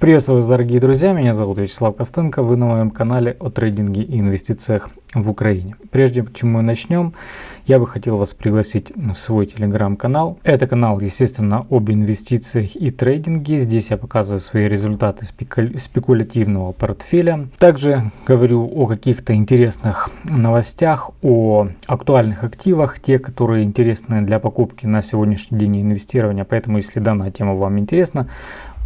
Приветствую вас, дорогие друзья, меня зовут Вячеслав Костенко, вы на моем канале о трейдинге и инвестициях в Украине. Прежде чем мы начнем, я бы хотел вас пригласить в свой телеграм-канал. Это канал, естественно, об инвестициях и трейдинге. Здесь я показываю свои результаты спекулятивного портфеля. Также говорю о каких-то интересных новостях, о актуальных активах, те, которые интересны для покупки на сегодняшний день инвестирования. Поэтому, если данная тема вам интересна,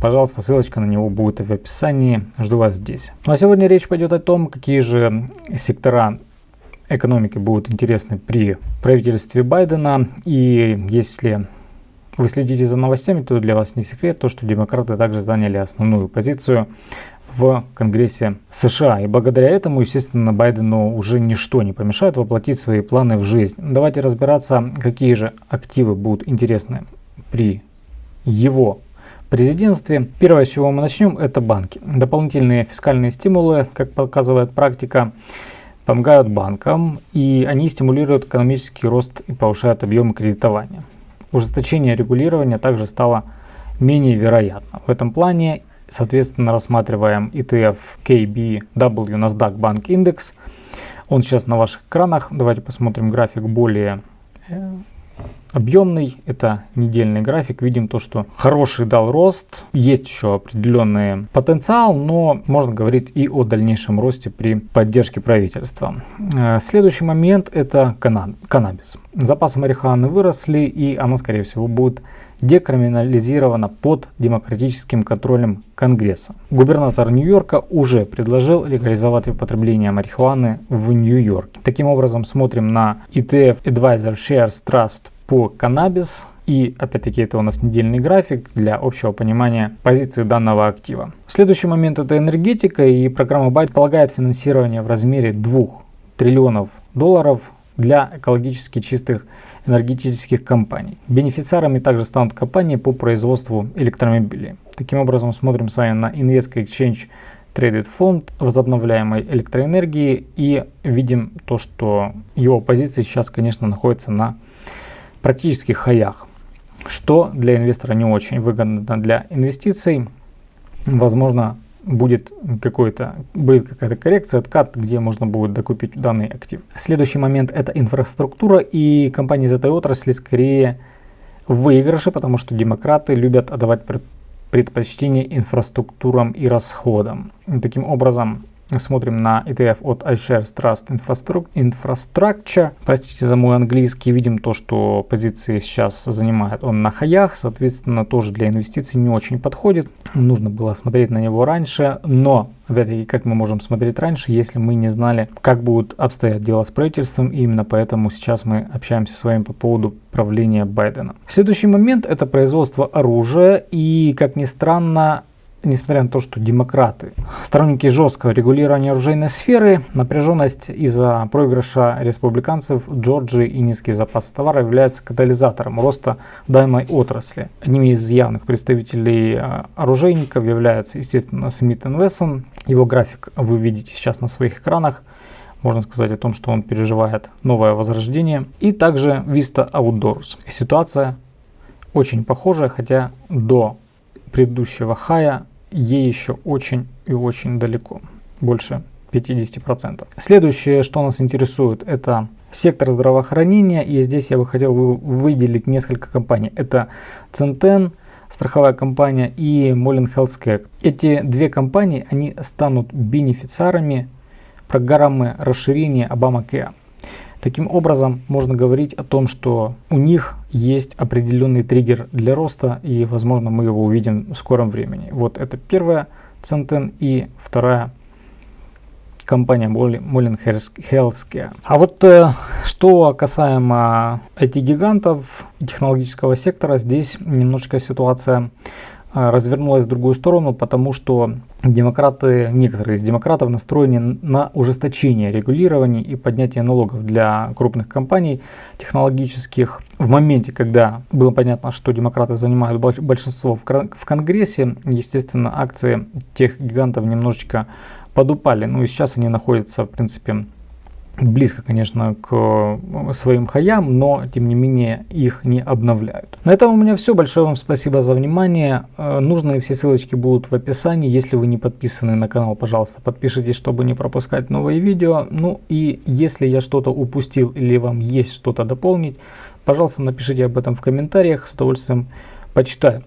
Пожалуйста, ссылочка на него будет в описании. Жду вас здесь. Ну а сегодня речь пойдет о том, какие же сектора экономики будут интересны при правительстве Байдена. И если вы следите за новостями, то для вас не секрет то, что демократы также заняли основную позицию в Конгрессе США. И благодаря этому, естественно, Байдену уже ничто не помешает воплотить свои планы в жизнь. Давайте разбираться, какие же активы будут интересны при его президентстве. Первое, с чего мы начнем, это банки. Дополнительные фискальные стимулы, как показывает практика, помогают банкам, и они стимулируют экономический рост и повышают объемы кредитования. Ужесточение регулирования также стало менее вероятно. В этом плане, соответственно, рассматриваем ETF KBW NASDAQ Bank Index. Он сейчас на ваших экранах. Давайте посмотрим график более э, объемный, это недельный график, видим то, что хороший дал рост, есть еще определенный потенциал, но можно говорить и о дальнейшем росте при поддержке правительства. Э, следующий момент это каннабис. Запасы марихуаны выросли и она скорее всего будет декриминализирована под демократическим контролем Конгресса. Губернатор Нью-Йорка уже предложил легализовать употребление марихуаны в Нью-Йорке. Таким образом смотрим на ETF Advisor Shares Trust по каннабис. И опять-таки это у нас недельный график для общего понимания позиции данного актива. Следующий момент это энергетика и программа Byte полагает финансирование в размере 2 триллионов долларов для экологически чистых энергетических компаний. Бенефициарами также станут компании по производству электромобилей. Таким образом смотрим с вами на Invesco Exchange Traded Fund возобновляемой электроэнергии и видим то, что его позиции сейчас, конечно, находятся на практических хаях, что для инвестора не очень выгодно для инвестиций. Возможно, будет какой-то будет какая-то коррекция, откат, где можно будет докупить данный актив. Следующий момент это инфраструктура и компании из этой отрасли скорее в выигрыше, потому что демократы любят отдавать предпочтение инфраструктурам и расходам. Таким образом, смотрим на ETF от iShares Trust Infrastructure. Простите за мой английский, видим то, что позиции сейчас занимает он на хаях, соответственно, тоже для инвестиций не очень подходит. Нужно было смотреть на него раньше, но Опять-таки, как мы можем смотреть раньше, если мы не знали, как будут обстоять дела с правительством, и именно поэтому сейчас мы общаемся с вами по поводу правления Байдена. Следующий момент это производство оружия, и, как ни странно, несмотря на то, что демократы, сторонники жесткого регулирования оружейной сферы, напряженность из-за проигрыша республиканцев Джорджии и низкий запас товара является катализатором роста данной отрасли. Одним из явных представителей э, оружейников является, естественно, Смит Вессон. Его график вы видите сейчас на своих экранах. Можно сказать о том, что он переживает новое возрождение. И также Vista Outdoors. Ситуация очень похожая, хотя до предыдущего хая ей еще очень и очень далеко, больше 50%. Следующее, что нас интересует, это сектор здравоохранения, и здесь я бы хотел выделить несколько компаний. Это Центен, страховая компания и Molin Healthcare. Эти две компании, они станут бенефициарами программы расширения Obamacare. Таким образом, можно говорить о том, что у них есть определенный триггер для роста, и, возможно, мы его увидим в скором времени. Вот это первая Центен и вторая компания Molin Healthcare. А вот э, что касаемо IT-гигантов технологического сектора, здесь немножечко ситуация развернулась в другую сторону, потому что демократы, некоторые из демократов настроены на ужесточение регулирования и поднятие налогов для крупных компаний технологических. В моменте, когда было понятно, что демократы занимают большинство в Конгрессе, естественно, акции тех гигантов немножечко подупали. Ну и сейчас они находятся, в принципе, близко, конечно, к э, своим хаям, но тем не менее их не обновляют. На этом у меня все. Большое вам спасибо за внимание. Э, нужные все ссылочки будут в описании. Если вы не подписаны на канал, пожалуйста, подпишитесь, чтобы не пропускать новые видео. Ну и если я что-то упустил или вам есть что-то дополнить, пожалуйста, напишите об этом в комментариях. С удовольствием почитаю.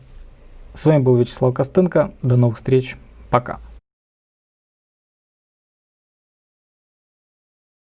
С вами был Вячеслав Костенко. До новых встреч. Пока.